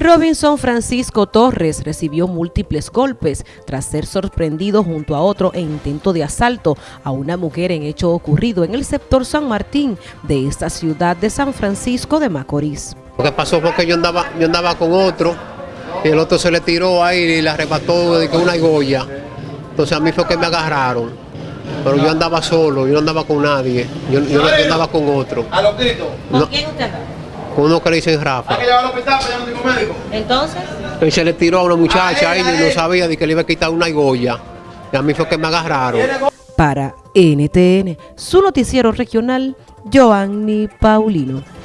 Robinson Francisco Torres recibió múltiples golpes tras ser sorprendido junto a otro en intento de asalto a una mujer en hecho ocurrido en el sector San Martín de esta ciudad de San Francisco de Macorís. Lo que pasó fue que yo andaba, yo andaba con otro y el otro se le tiró ahí y le arrebató de una goya. Entonces a mí fue que me agarraron. Pero yo andaba solo, yo no andaba con nadie, yo, yo, andaba con otro. ¿A los gritos? ¿Con quién usted andaba? Con uno que le dicen Rafa. ¿Hay que llevarlo al hospital allá no médico? Entonces. Y se le tiró a una muchacha ahí y no sabía de que le iba a quitar una goya. Y a mí fue que me agarraron. Para NTN, su noticiero regional, Joanny Paulino.